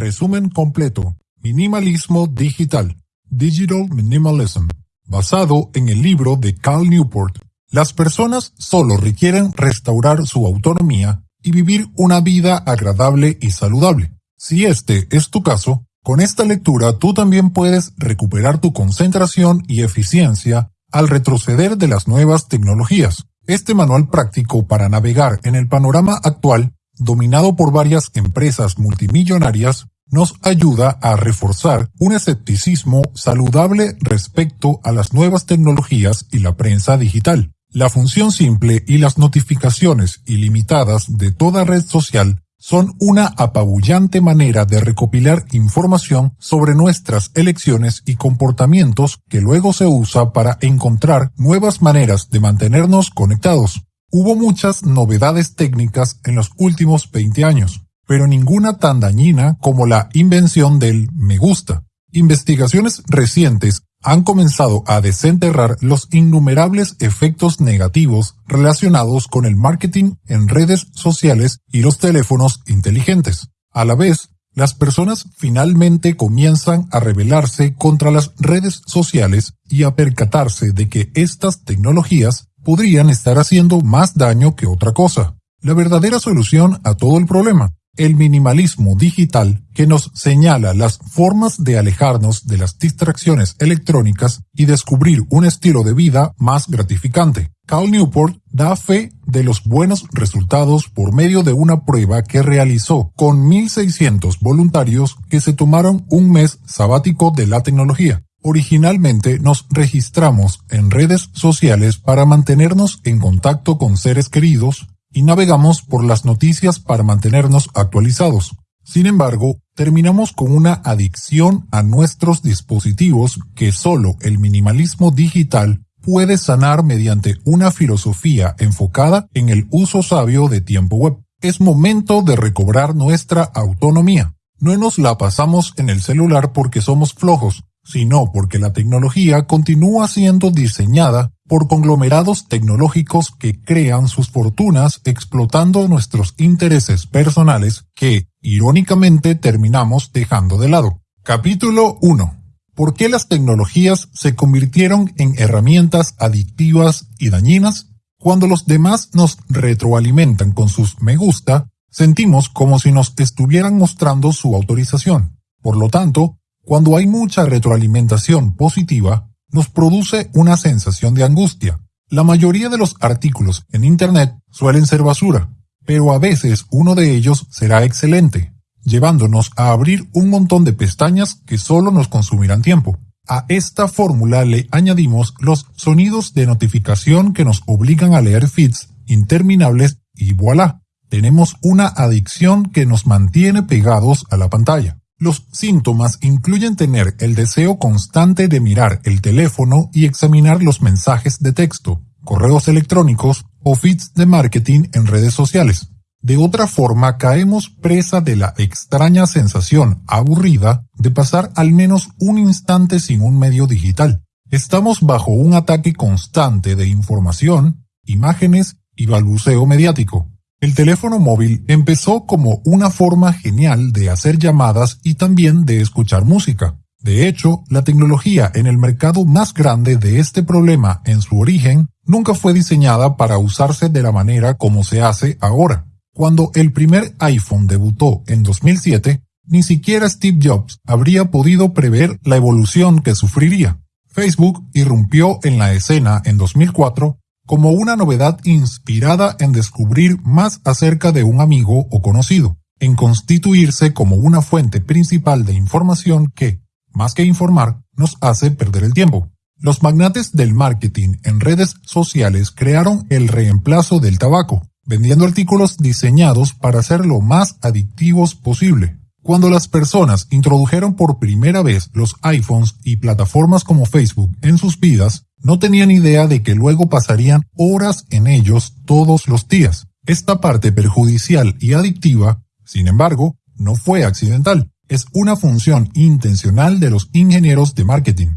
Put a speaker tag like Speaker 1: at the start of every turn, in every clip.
Speaker 1: Resumen completo. Minimalismo digital. Digital Minimalism. Basado en el libro de Cal Newport. Las personas solo requieren restaurar su autonomía y vivir una vida agradable y saludable. Si este es tu caso, con esta lectura tú también puedes recuperar tu concentración y eficiencia al retroceder de las nuevas tecnologías. Este manual práctico para navegar en el panorama actual, dominado por varias empresas multimillonarias, nos ayuda a reforzar un escepticismo saludable respecto a las nuevas tecnologías y la prensa digital. La función simple y las notificaciones ilimitadas de toda red social son una apabullante manera de recopilar información sobre nuestras elecciones y comportamientos que luego se usa para encontrar nuevas maneras de mantenernos conectados. Hubo muchas novedades técnicas en los últimos 20 años, pero ninguna tan dañina como la invención del me gusta. Investigaciones recientes han comenzado a desenterrar los innumerables efectos negativos relacionados con el marketing en redes sociales y los teléfonos inteligentes. A la vez, las personas finalmente comienzan a rebelarse contra las redes sociales y a percatarse de que estas tecnologías podrían estar haciendo más daño que otra cosa. La verdadera solución a todo el problema el minimalismo digital que nos señala las formas de alejarnos de las distracciones electrónicas y descubrir un estilo de vida más gratificante. Cal Newport da fe de los buenos resultados por medio de una prueba que realizó con 1.600 voluntarios que se tomaron un mes sabático de la tecnología. Originalmente nos registramos en redes sociales para mantenernos en contacto con seres queridos, y navegamos por las noticias para mantenernos actualizados. Sin embargo, terminamos con una adicción a nuestros dispositivos que solo el minimalismo digital puede sanar mediante una filosofía enfocada en el uso sabio de tiempo web. Es momento de recobrar nuestra autonomía. No nos la pasamos en el celular porque somos flojos, sino porque la tecnología continúa siendo diseñada por conglomerados tecnológicos que crean sus fortunas explotando nuestros intereses personales que, irónicamente, terminamos dejando de lado. Capítulo 1. ¿Por qué las tecnologías se convirtieron en herramientas adictivas y dañinas? Cuando los demás nos retroalimentan con sus me gusta, sentimos como si nos estuvieran mostrando su autorización. Por lo tanto, cuando hay mucha retroalimentación positiva, nos produce una sensación de angustia. La mayoría de los artículos en Internet suelen ser basura, pero a veces uno de ellos será excelente, llevándonos a abrir un montón de pestañas que solo nos consumirán tiempo. A esta fórmula le añadimos los sonidos de notificación que nos obligan a leer feeds interminables y voilà, tenemos una adicción que nos mantiene pegados a la pantalla. Los síntomas incluyen tener el deseo constante de mirar el teléfono y examinar los mensajes de texto, correos electrónicos o feeds de marketing en redes sociales. De otra forma, caemos presa de la extraña sensación aburrida de pasar al menos un instante sin un medio digital. Estamos bajo un ataque constante de información, imágenes y balbuceo mediático. El teléfono móvil empezó como una forma genial de hacer llamadas y también de escuchar música. De hecho, la tecnología en el mercado más grande de este problema en su origen nunca fue diseñada para usarse de la manera como se hace ahora. Cuando el primer iPhone debutó en 2007, ni siquiera Steve Jobs habría podido prever la evolución que sufriría. Facebook irrumpió en la escena en 2004 como una novedad inspirada en descubrir más acerca de un amigo o conocido, en constituirse como una fuente principal de información que, más que informar, nos hace perder el tiempo. Los magnates del marketing en redes sociales crearon el reemplazo del tabaco, vendiendo artículos diseñados para ser lo más adictivos posible. Cuando las personas introdujeron por primera vez los iPhones y plataformas como Facebook en sus vidas, no tenían idea de que luego pasarían horas en ellos todos los días. Esta parte perjudicial y adictiva, sin embargo, no fue accidental. Es una función intencional de los ingenieros de marketing.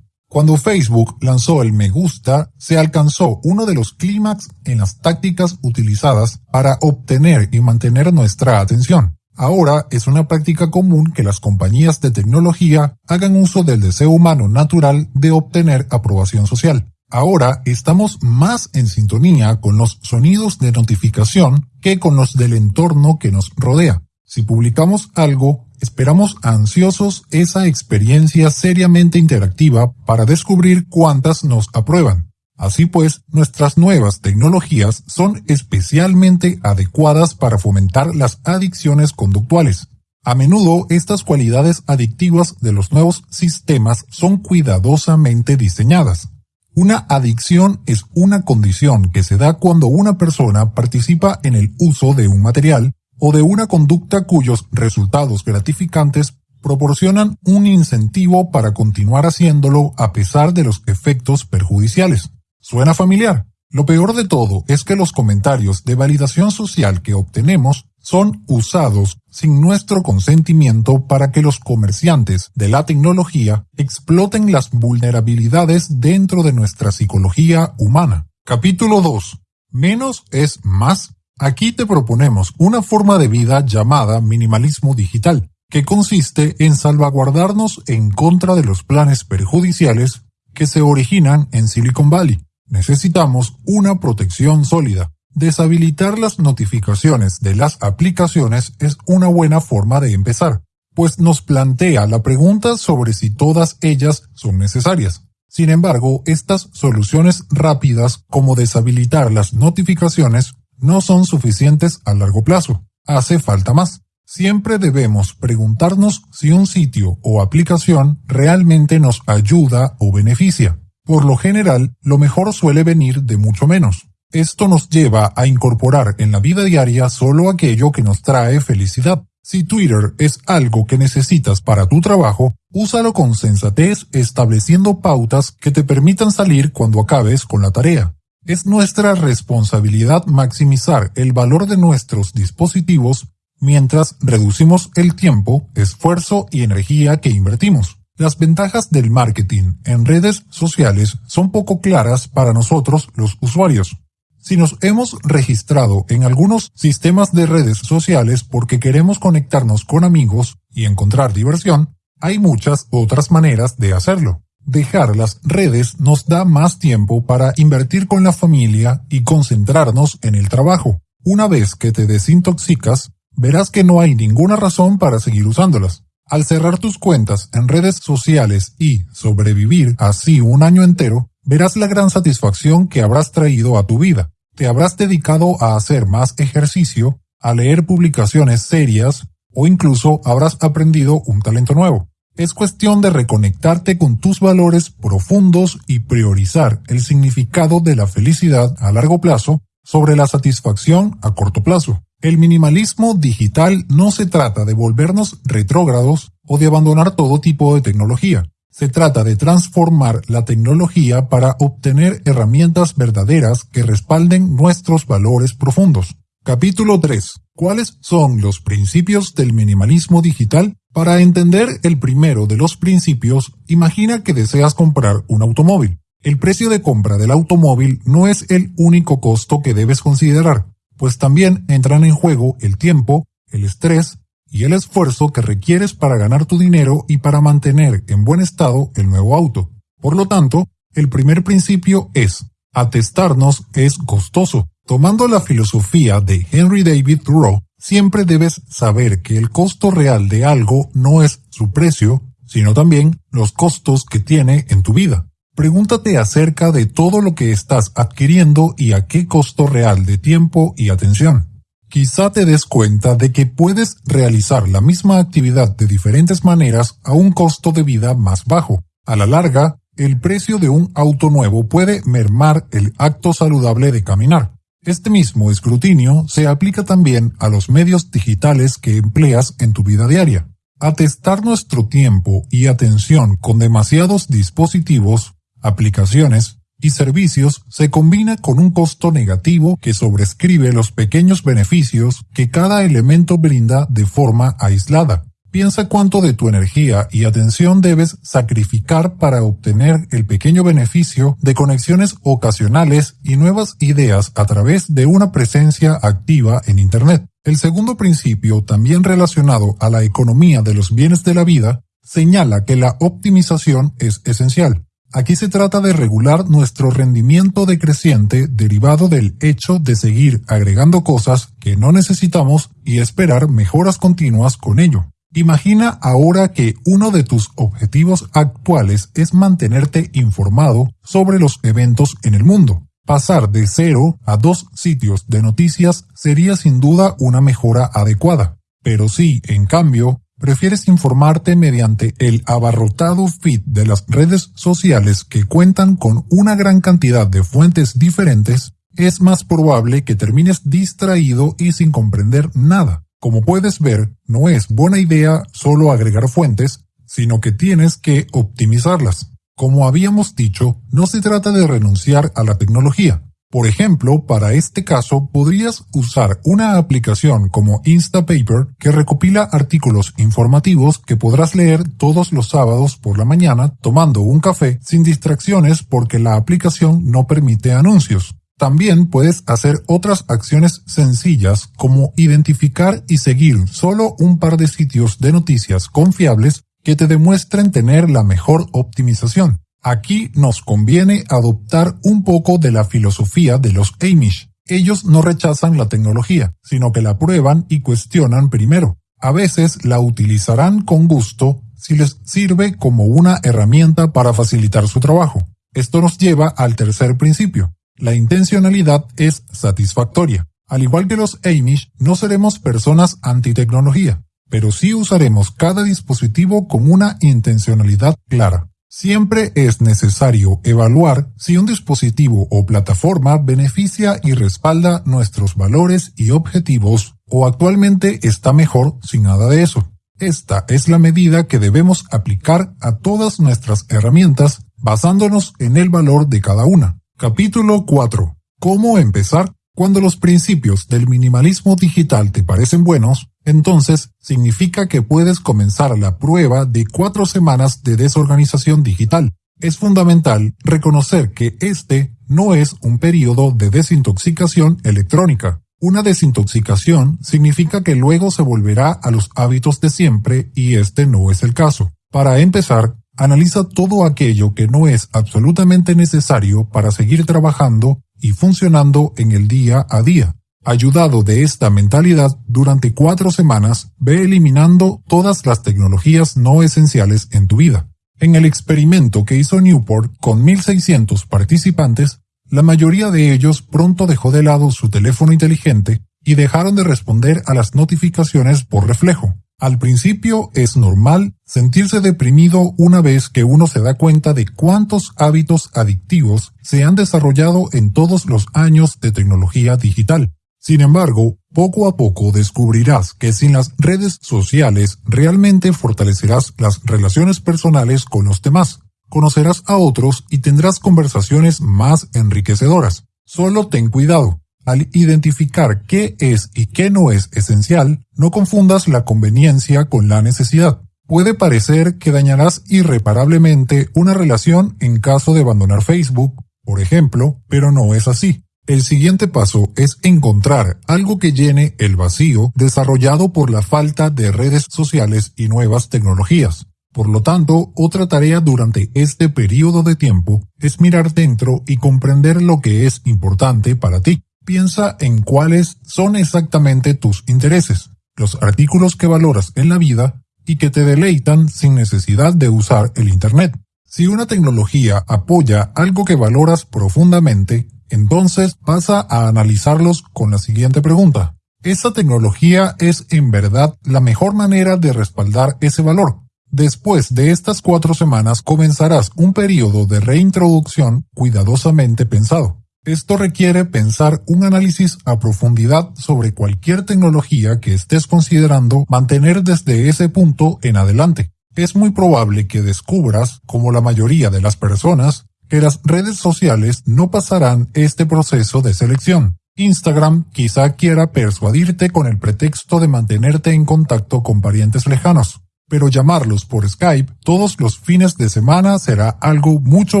Speaker 1: Cuando Facebook lanzó el me gusta, se alcanzó uno de los clímax en las tácticas utilizadas para obtener y mantener nuestra atención. Ahora es una práctica común que las compañías de tecnología hagan uso del deseo humano natural de obtener aprobación social. Ahora estamos más en sintonía con los sonidos de notificación que con los del entorno que nos rodea. Si publicamos algo, esperamos ansiosos esa experiencia seriamente interactiva para descubrir cuántas nos aprueban. Así pues, nuestras nuevas tecnologías son especialmente adecuadas para fomentar las adicciones conductuales. A menudo estas cualidades adictivas de los nuevos sistemas son cuidadosamente diseñadas. Una adicción es una condición que se da cuando una persona participa en el uso de un material o de una conducta cuyos resultados gratificantes proporcionan un incentivo para continuar haciéndolo a pesar de los efectos perjudiciales. ¿Suena familiar? Lo peor de todo es que los comentarios de validación social que obtenemos son usados sin nuestro consentimiento para que los comerciantes de la tecnología exploten las vulnerabilidades dentro de nuestra psicología humana. Capítulo 2. Menos es más. Aquí te proponemos una forma de vida llamada minimalismo digital, que consiste en salvaguardarnos en contra de los planes perjudiciales que se originan en Silicon Valley. Necesitamos una protección sólida, Deshabilitar las notificaciones de las aplicaciones es una buena forma de empezar, pues nos plantea la pregunta sobre si todas ellas son necesarias. Sin embargo, estas soluciones rápidas como deshabilitar las notificaciones no son suficientes a largo plazo. Hace falta más. Siempre debemos preguntarnos si un sitio o aplicación realmente nos ayuda o beneficia. Por lo general, lo mejor suele venir de mucho menos. Esto nos lleva a incorporar en la vida diaria solo aquello que nos trae felicidad. Si Twitter es algo que necesitas para tu trabajo, úsalo con sensatez estableciendo pautas que te permitan salir cuando acabes con la tarea. Es nuestra responsabilidad maximizar el valor de nuestros dispositivos mientras reducimos el tiempo, esfuerzo y energía que invertimos. Las ventajas del marketing en redes sociales son poco claras para nosotros los usuarios. Si nos hemos registrado en algunos sistemas de redes sociales porque queremos conectarnos con amigos y encontrar diversión, hay muchas otras maneras de hacerlo. Dejar las redes nos da más tiempo para invertir con la familia y concentrarnos en el trabajo. Una vez que te desintoxicas, verás que no hay ninguna razón para seguir usándolas. Al cerrar tus cuentas en redes sociales y sobrevivir así un año entero, verás la gran satisfacción que habrás traído a tu vida te habrás dedicado a hacer más ejercicio, a leer publicaciones serias o incluso habrás aprendido un talento nuevo. Es cuestión de reconectarte con tus valores profundos y priorizar el significado de la felicidad a largo plazo sobre la satisfacción a corto plazo. El minimalismo digital no se trata de volvernos retrógrados o de abandonar todo tipo de tecnología. Se trata de transformar la tecnología para obtener herramientas verdaderas que respalden nuestros valores profundos. Capítulo 3. ¿Cuáles son los principios del minimalismo digital? Para entender el primero de los principios, imagina que deseas comprar un automóvil. El precio de compra del automóvil no es el único costo que debes considerar, pues también entran en juego el tiempo, el estrés, y el esfuerzo que requieres para ganar tu dinero y para mantener en buen estado el nuevo auto. Por lo tanto, el primer principio es, atestarnos es costoso. Tomando la filosofía de Henry David Thoreau, siempre debes saber que el costo real de algo no es su precio, sino también los costos que tiene en tu vida. Pregúntate acerca de todo lo que estás adquiriendo y a qué costo real de tiempo y atención. Quizá te des cuenta de que puedes realizar la misma actividad de diferentes maneras a un costo de vida más bajo. A la larga, el precio de un auto nuevo puede mermar el acto saludable de caminar. Este mismo escrutinio se aplica también a los medios digitales que empleas en tu vida diaria. Atestar nuestro tiempo y atención con demasiados dispositivos, aplicaciones, y servicios se combina con un costo negativo que sobrescribe los pequeños beneficios que cada elemento brinda de forma aislada. Piensa cuánto de tu energía y atención debes sacrificar para obtener el pequeño beneficio de conexiones ocasionales y nuevas ideas a través de una presencia activa en Internet. El segundo principio, también relacionado a la economía de los bienes de la vida, señala que la optimización es esencial. Aquí se trata de regular nuestro rendimiento decreciente derivado del hecho de seguir agregando cosas que no necesitamos y esperar mejoras continuas con ello. Imagina ahora que uno de tus objetivos actuales es mantenerte informado sobre los eventos en el mundo. Pasar de cero a dos sitios de noticias sería sin duda una mejora adecuada. Pero si, en cambio, prefieres informarte mediante el abarrotado feed de las redes sociales que cuentan con una gran cantidad de fuentes diferentes, es más probable que termines distraído y sin comprender nada. Como puedes ver, no es buena idea solo agregar fuentes, sino que tienes que optimizarlas. Como habíamos dicho, no se trata de renunciar a la tecnología. Por ejemplo, para este caso podrías usar una aplicación como Instapaper que recopila artículos informativos que podrás leer todos los sábados por la mañana tomando un café sin distracciones porque la aplicación no permite anuncios. También puedes hacer otras acciones sencillas como identificar y seguir solo un par de sitios de noticias confiables que te demuestren tener la mejor optimización. Aquí nos conviene adoptar un poco de la filosofía de los Amish. Ellos no rechazan la tecnología, sino que la prueban y cuestionan primero. A veces la utilizarán con gusto si les sirve como una herramienta para facilitar su trabajo. Esto nos lleva al tercer principio. La intencionalidad es satisfactoria. Al igual que los Amish, no seremos personas anti-tecnología pero sí usaremos cada dispositivo con una intencionalidad clara. Siempre es necesario evaluar si un dispositivo o plataforma beneficia y respalda nuestros valores y objetivos o actualmente está mejor sin nada de eso. Esta es la medida que debemos aplicar a todas nuestras herramientas basándonos en el valor de cada una. Capítulo 4. ¿Cómo empezar? Cuando los principios del minimalismo digital te parecen buenos, entonces significa que puedes comenzar la prueba de cuatro semanas de desorganización digital. Es fundamental reconocer que este no es un periodo de desintoxicación electrónica. Una desintoxicación significa que luego se volverá a los hábitos de siempre y este no es el caso. Para empezar, analiza todo aquello que no es absolutamente necesario para seguir trabajando y funcionando en el día a día. Ayudado de esta mentalidad, durante cuatro semanas ve eliminando todas las tecnologías no esenciales en tu vida. En el experimento que hizo Newport con 1.600 participantes, la mayoría de ellos pronto dejó de lado su teléfono inteligente y dejaron de responder a las notificaciones por reflejo. Al principio es normal sentirse deprimido una vez que uno se da cuenta de cuántos hábitos adictivos se han desarrollado en todos los años de tecnología digital. Sin embargo, poco a poco descubrirás que sin las redes sociales realmente fortalecerás las relaciones personales con los demás, conocerás a otros y tendrás conversaciones más enriquecedoras. Solo ten cuidado, al identificar qué es y qué no es esencial, no confundas la conveniencia con la necesidad. Puede parecer que dañarás irreparablemente una relación en caso de abandonar Facebook, por ejemplo, pero no es así. El siguiente paso es encontrar algo que llene el vacío desarrollado por la falta de redes sociales y nuevas tecnologías. Por lo tanto, otra tarea durante este periodo de tiempo es mirar dentro y comprender lo que es importante para ti. Piensa en cuáles son exactamente tus intereses, los artículos que valoras en la vida y que te deleitan sin necesidad de usar el Internet. Si una tecnología apoya algo que valoras profundamente, entonces pasa a analizarlos con la siguiente pregunta. ¿Esa tecnología es en verdad la mejor manera de respaldar ese valor? Después de estas cuatro semanas comenzarás un periodo de reintroducción cuidadosamente pensado. Esto requiere pensar un análisis a profundidad sobre cualquier tecnología que estés considerando mantener desde ese punto en adelante. Es muy probable que descubras, como la mayoría de las personas, que las redes sociales no pasarán este proceso de selección. Instagram quizá quiera persuadirte con el pretexto de mantenerte en contacto con parientes lejanos. pero llamarlos por Skype todos los fines de semana será algo mucho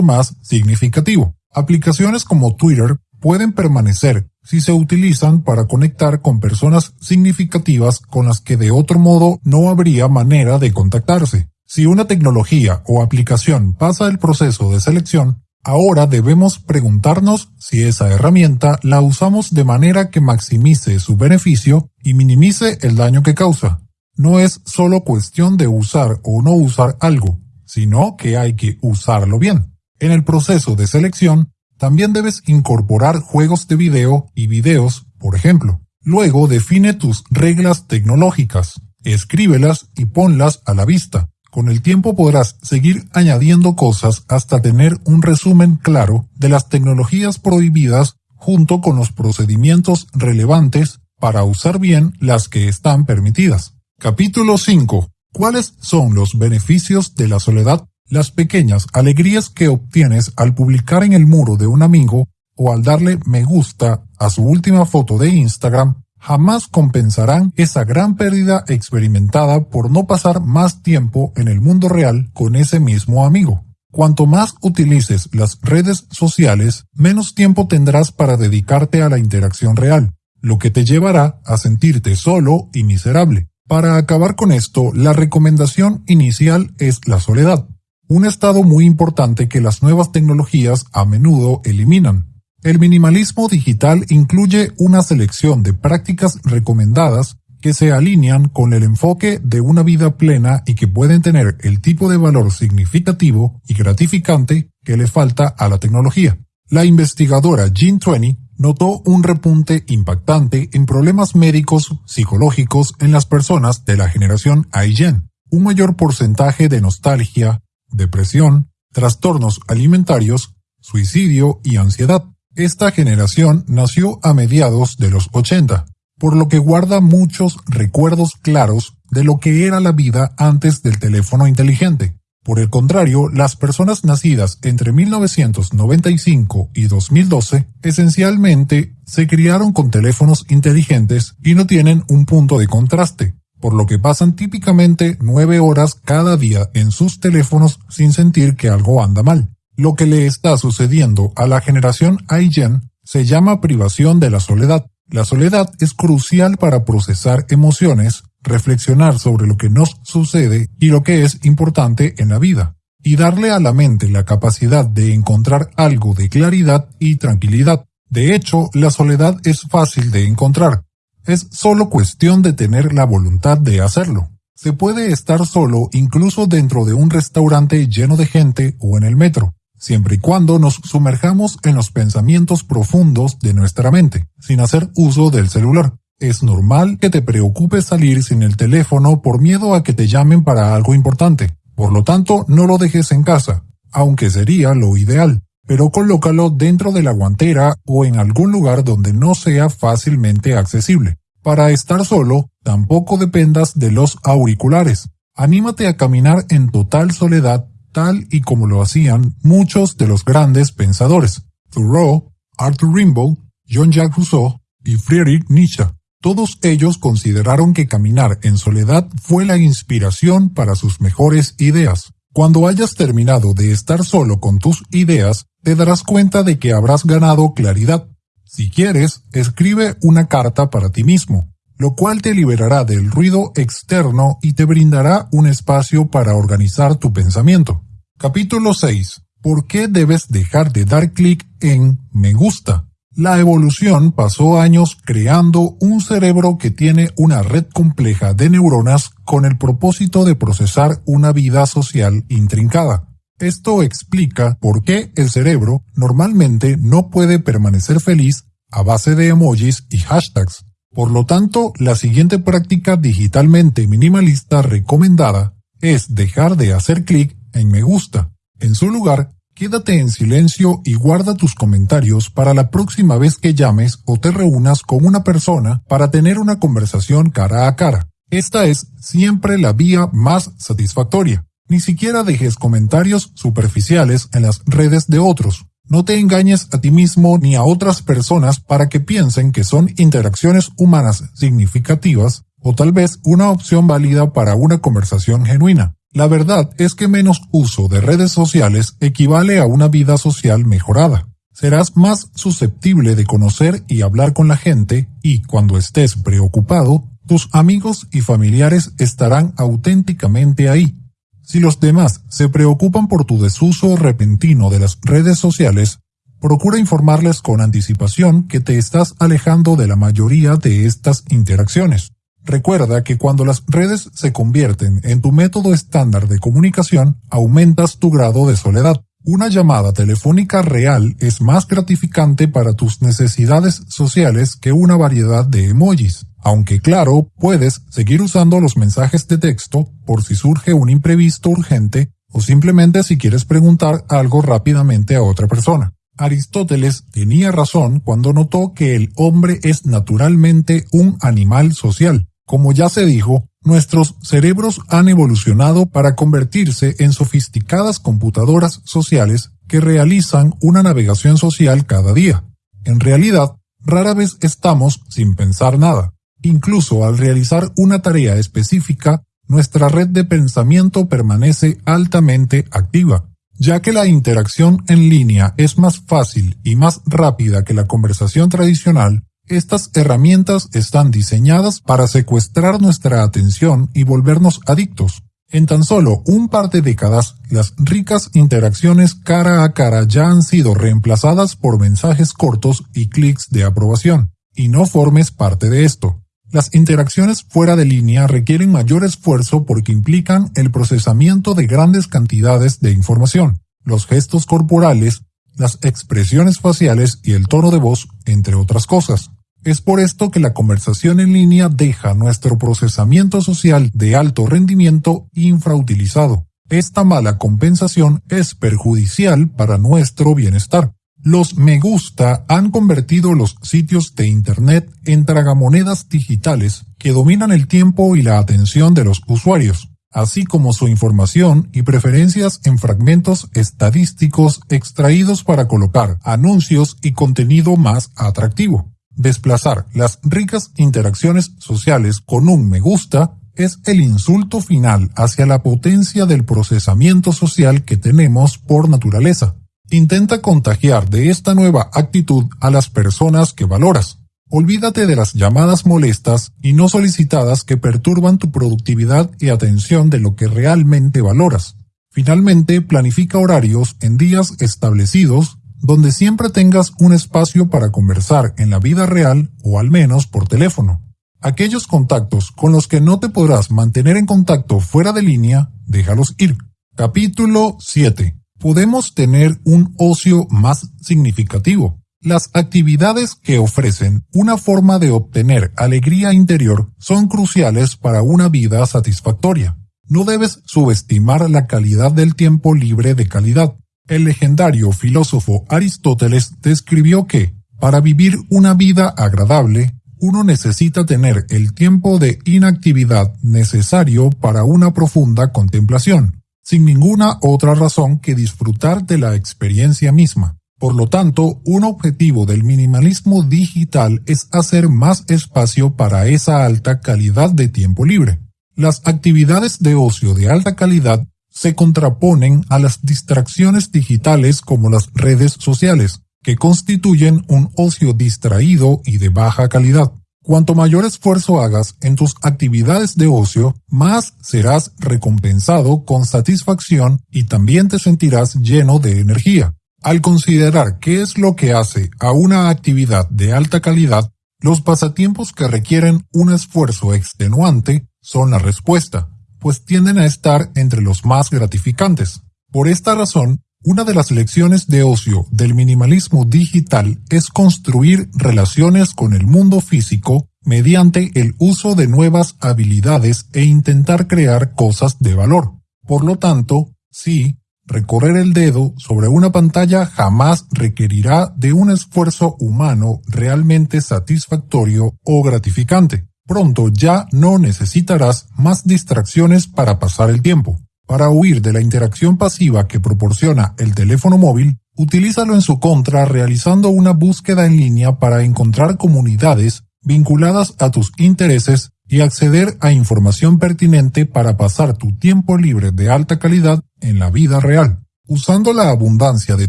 Speaker 1: más significativo. Aplicaciones como Twitter pueden permanecer si se utilizan para conectar con personas significativas con las que de otro modo no habría manera de contactarse. Si una tecnología o aplicación pasa el proceso de selección, ahora debemos preguntarnos si esa herramienta la usamos de manera que maximice su beneficio y minimice el daño que causa. No es solo cuestión de usar o no usar algo, sino que hay que usarlo bien. En el proceso de selección, también debes incorporar juegos de video y videos, por ejemplo. Luego define tus reglas tecnológicas, escríbelas y ponlas a la vista. Con el tiempo podrás seguir añadiendo cosas hasta tener un resumen claro de las tecnologías prohibidas junto con los procedimientos relevantes para usar bien las que están permitidas. Capítulo 5. ¿Cuáles son los beneficios de la soledad las pequeñas alegrías que obtienes al publicar en el muro de un amigo o al darle me gusta a su última foto de Instagram jamás compensarán esa gran pérdida experimentada por no pasar más tiempo en el mundo real con ese mismo amigo. Cuanto más utilices las redes sociales, menos tiempo tendrás para dedicarte a la interacción real, lo que te llevará a sentirte solo y miserable. Para acabar con esto, la recomendación inicial es la soledad un estado muy importante que las nuevas tecnologías a menudo eliminan. El minimalismo digital incluye una selección de prácticas recomendadas que se alinean con el enfoque de una vida plena y que pueden tener el tipo de valor significativo y gratificante que le falta a la tecnología. La investigadora Jean Twenty notó un repunte impactante en problemas médicos psicológicos en las personas de la generación iGen, un mayor porcentaje de nostalgia, depresión, trastornos alimentarios, suicidio y ansiedad. Esta generación nació a mediados de los 80, por lo que guarda muchos recuerdos claros de lo que era la vida antes del teléfono inteligente. Por el contrario, las personas nacidas entre 1995 y 2012 esencialmente se criaron con teléfonos inteligentes y no tienen un punto de contraste por lo que pasan típicamente nueve horas cada día en sus teléfonos sin sentir que algo anda mal. Lo que le está sucediendo a la generación iGen se llama privación de la soledad. La soledad es crucial para procesar emociones, reflexionar sobre lo que nos sucede y lo que es importante en la vida, y darle a la mente la capacidad de encontrar algo de claridad y tranquilidad. De hecho, la soledad es fácil de encontrar, es solo cuestión de tener la voluntad de hacerlo. Se puede estar solo incluso dentro de un restaurante lleno de gente o en el metro, siempre y cuando nos sumerjamos en los pensamientos profundos de nuestra mente, sin hacer uso del celular. Es normal que te preocupe salir sin el teléfono por miedo a que te llamen para algo importante. Por lo tanto, no lo dejes en casa, aunque sería lo ideal pero colócalo dentro de la guantera o en algún lugar donde no sea fácilmente accesible. Para estar solo, tampoco dependas de los auriculares. Anímate a caminar en total soledad tal y como lo hacían muchos de los grandes pensadores. Thoreau, Arthur Rimbaud, Jean-Jacques Rousseau y Friedrich Nietzsche. Todos ellos consideraron que caminar en soledad fue la inspiración para sus mejores ideas. Cuando hayas terminado de estar solo con tus ideas, te darás cuenta de que habrás ganado claridad. Si quieres, escribe una carta para ti mismo, lo cual te liberará del ruido externo y te brindará un espacio para organizar tu pensamiento. Capítulo 6. ¿Por qué debes dejar de dar clic en me gusta? La evolución pasó años creando un cerebro que tiene una red compleja de neuronas con el propósito de procesar una vida social intrincada. Esto explica por qué el cerebro normalmente no puede permanecer feliz a base de emojis y hashtags. Por lo tanto, la siguiente práctica digitalmente minimalista recomendada es dejar de hacer clic en me gusta. En su lugar, quédate en silencio y guarda tus comentarios para la próxima vez que llames o te reúnas con una persona para tener una conversación cara a cara. Esta es siempre la vía más satisfactoria. Ni siquiera dejes comentarios superficiales en las redes de otros. No te engañes a ti mismo ni a otras personas para que piensen que son interacciones humanas significativas o tal vez una opción válida para una conversación genuina. La verdad es que menos uso de redes sociales equivale a una vida social mejorada. Serás más susceptible de conocer y hablar con la gente y, cuando estés preocupado, tus amigos y familiares estarán auténticamente ahí. Si los demás se preocupan por tu desuso repentino de las redes sociales, procura informarles con anticipación que te estás alejando de la mayoría de estas interacciones. Recuerda que cuando las redes se convierten en tu método estándar de comunicación, aumentas tu grado de soledad. Una llamada telefónica real es más gratificante para tus necesidades sociales que una variedad de emojis. Aunque claro, puedes seguir usando los mensajes de texto por si surge un imprevisto urgente o simplemente si quieres preguntar algo rápidamente a otra persona. Aristóteles tenía razón cuando notó que el hombre es naturalmente un animal social. Como ya se dijo, Nuestros cerebros han evolucionado para convertirse en sofisticadas computadoras sociales que realizan una navegación social cada día. En realidad, rara vez estamos sin pensar nada. Incluso al realizar una tarea específica, nuestra red de pensamiento permanece altamente activa, ya que la interacción en línea es más fácil y más rápida que la conversación tradicional, estas herramientas están diseñadas para secuestrar nuestra atención y volvernos adictos. En tan solo un par de décadas, las ricas interacciones cara a cara ya han sido reemplazadas por mensajes cortos y clics de aprobación. Y no formes parte de esto. Las interacciones fuera de línea requieren mayor esfuerzo porque implican el procesamiento de grandes cantidades de información. Los gestos corporales, las expresiones faciales y el tono de voz, entre otras cosas. Es por esto que la conversación en línea deja nuestro procesamiento social de alto rendimiento infrautilizado. Esta mala compensación es perjudicial para nuestro bienestar. Los me gusta han convertido los sitios de Internet en tragamonedas digitales que dominan el tiempo y la atención de los usuarios, así como su información y preferencias en fragmentos estadísticos extraídos para colocar anuncios y contenido más atractivo. Desplazar las ricas interacciones sociales con un me gusta es el insulto final hacia la potencia del procesamiento social que tenemos por naturaleza. Intenta contagiar de esta nueva actitud a las personas que valoras. Olvídate de las llamadas molestas y no solicitadas que perturban tu productividad y atención de lo que realmente valoras. Finalmente, planifica horarios en días establecidos donde siempre tengas un espacio para conversar en la vida real o al menos por teléfono. Aquellos contactos con los que no te podrás mantener en contacto fuera de línea, déjalos ir. Capítulo 7. Podemos tener un ocio más significativo. Las actividades que ofrecen una forma de obtener alegría interior son cruciales para una vida satisfactoria. No debes subestimar la calidad del tiempo libre de calidad. El legendario filósofo Aristóteles describió que, para vivir una vida agradable, uno necesita tener el tiempo de inactividad necesario para una profunda contemplación, sin ninguna otra razón que disfrutar de la experiencia misma. Por lo tanto, un objetivo del minimalismo digital es hacer más espacio para esa alta calidad de tiempo libre. Las actividades de ocio de alta calidad se contraponen a las distracciones digitales como las redes sociales, que constituyen un ocio distraído y de baja calidad. Cuanto mayor esfuerzo hagas en tus actividades de ocio, más serás recompensado con satisfacción y también te sentirás lleno de energía. Al considerar qué es lo que hace a una actividad de alta calidad, los pasatiempos que requieren un esfuerzo extenuante son la respuesta pues tienden a estar entre los más gratificantes. Por esta razón, una de las lecciones de ocio del minimalismo digital es construir relaciones con el mundo físico mediante el uso de nuevas habilidades e intentar crear cosas de valor. Por lo tanto, sí, recorrer el dedo sobre una pantalla jamás requerirá de un esfuerzo humano realmente satisfactorio o gratificante. Pronto ya no necesitarás más distracciones para pasar el tiempo. Para huir de la interacción pasiva que proporciona el teléfono móvil, utilízalo en su contra realizando una búsqueda en línea para encontrar comunidades vinculadas a tus intereses y acceder a información pertinente para pasar tu tiempo libre de alta calidad en la vida real. Usando la abundancia de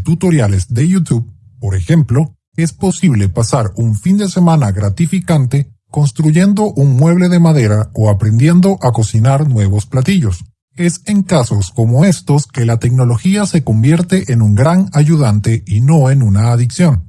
Speaker 1: tutoriales de YouTube, por ejemplo, es posible pasar un fin de semana gratificante construyendo un mueble de madera o aprendiendo a cocinar nuevos platillos. Es en casos como estos que la tecnología se convierte en un gran ayudante y no en una adicción.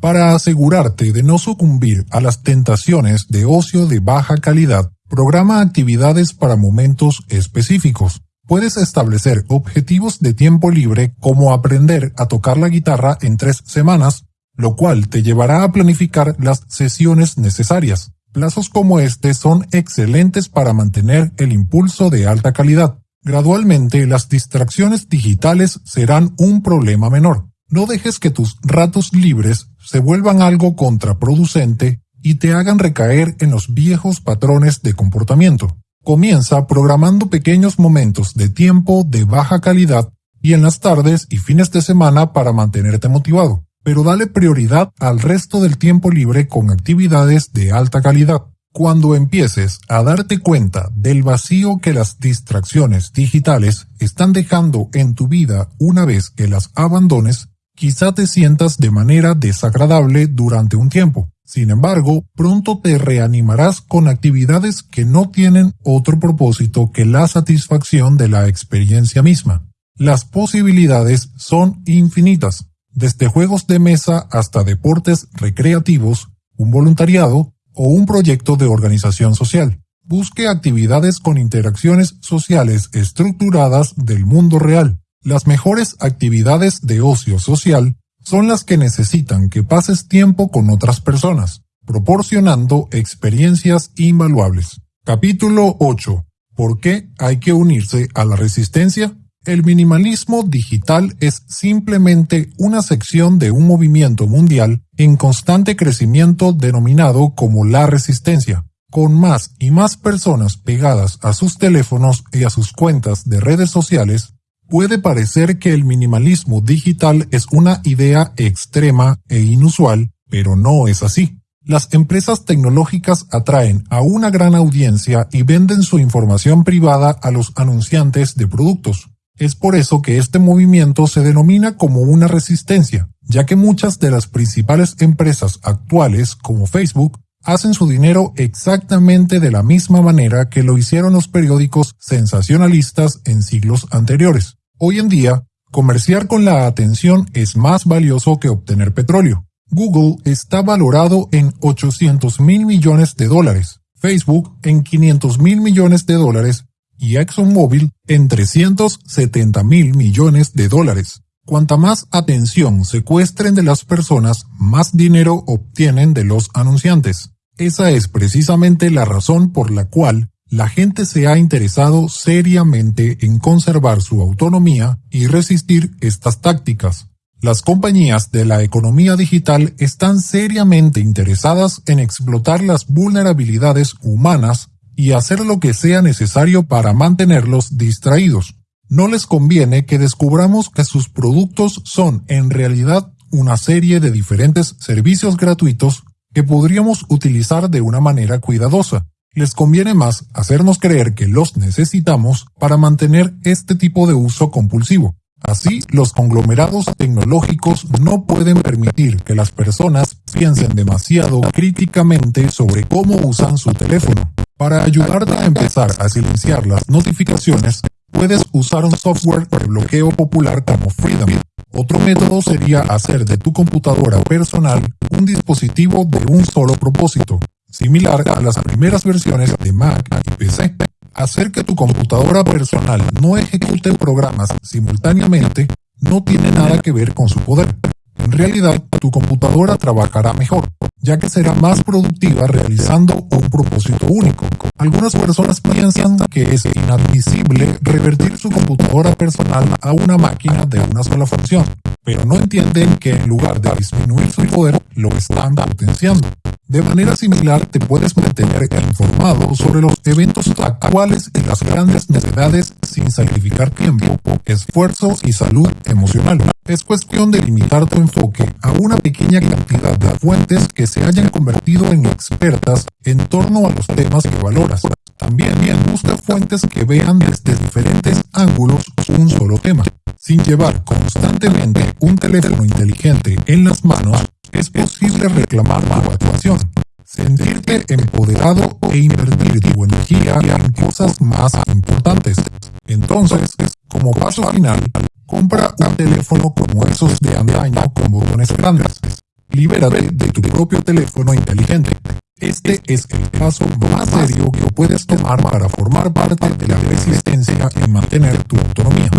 Speaker 1: Para asegurarte de no sucumbir a las tentaciones de ocio de baja calidad, programa actividades para momentos específicos. Puedes establecer objetivos de tiempo libre como aprender a tocar la guitarra en tres semanas, lo cual te llevará a planificar las sesiones necesarias. Plazos como este son excelentes para mantener el impulso de alta calidad. Gradualmente las distracciones digitales serán un problema menor. No dejes que tus ratos libres se vuelvan algo contraproducente y te hagan recaer en los viejos patrones de comportamiento. Comienza programando pequeños momentos de tiempo de baja calidad y en las tardes y fines de semana para mantenerte motivado pero dale prioridad al resto del tiempo libre con actividades de alta calidad. Cuando empieces a darte cuenta del vacío que las distracciones digitales están dejando en tu vida una vez que las abandones, quizá te sientas de manera desagradable durante un tiempo. Sin embargo, pronto te reanimarás con actividades que no tienen otro propósito que la satisfacción de la experiencia misma. Las posibilidades son infinitas desde juegos de mesa hasta deportes recreativos, un voluntariado o un proyecto de organización social. Busque actividades con interacciones sociales estructuradas del mundo real. Las mejores actividades de ocio social son las que necesitan que pases tiempo con otras personas, proporcionando experiencias invaluables. Capítulo 8. ¿Por qué hay que unirse a la resistencia? El minimalismo digital es simplemente una sección de un movimiento mundial en constante crecimiento denominado como la resistencia. Con más y más personas pegadas a sus teléfonos y a sus cuentas de redes sociales, puede parecer que el minimalismo digital es una idea extrema e inusual, pero no es así. Las empresas tecnológicas atraen a una gran audiencia y venden su información privada a los anunciantes de productos. Es por eso que este movimiento se denomina como una resistencia, ya que muchas de las principales empresas actuales, como Facebook, hacen su dinero exactamente de la misma manera que lo hicieron los periódicos sensacionalistas en siglos anteriores. Hoy en día, comerciar con la atención es más valioso que obtener petróleo. Google está valorado en 800 mil millones de dólares, Facebook en 500 mil millones de dólares y ExxonMobil en 370 mil millones de dólares. Cuanta más atención secuestren de las personas, más dinero obtienen de los anunciantes. Esa es precisamente la razón por la cual la gente se ha interesado seriamente en conservar su autonomía y resistir estas tácticas. Las compañías de la economía digital están seriamente interesadas en explotar las vulnerabilidades humanas y hacer lo que sea necesario para mantenerlos distraídos. No les conviene que descubramos que sus productos son en realidad una serie de diferentes servicios gratuitos que podríamos utilizar de una manera cuidadosa. Les conviene más hacernos creer que los necesitamos para mantener este tipo de uso compulsivo. Así, los conglomerados tecnológicos no pueden permitir que las personas piensen demasiado críticamente sobre cómo usan su teléfono. Para ayudarte a empezar a silenciar las notificaciones, puedes usar un software de bloqueo popular como Freedom. Otro método sería hacer de tu computadora personal un dispositivo de un solo propósito, similar a las primeras versiones de Mac y PC. Hacer que tu computadora personal no ejecute programas simultáneamente no tiene nada que ver con su poder. En realidad, tu computadora trabajará mejor, ya que será más productiva realizando un propósito único. Algunas personas piensan que es inadmisible revertir su computadora personal a una máquina de una sola función, pero no entienden que en lugar de disminuir su poder, lo están potenciando. De manera similar, te puedes mantener informado sobre los eventos actuales y las grandes novedades sin sacrificar tiempo, esfuerzo y salud emocional. Es cuestión de limitar tu enfoque a una pequeña cantidad de fuentes que se hayan convertido en expertas en torno a los temas que valoras. También bien, busca fuentes que vean desde diferentes ángulos un solo tema. Sin llevar constantemente un teléfono inteligente en las manos, es posible reclamar tu atención, sentirte empoderado e invertir tu energía en cosas más importantes. Entonces, como paso final, compra un teléfono como esos de antaño con botones grandes. Libérate de tu propio teléfono inteligente. Este es el paso más serio que puedes tomar para formar parte de la resistencia y mantener tu autonomía.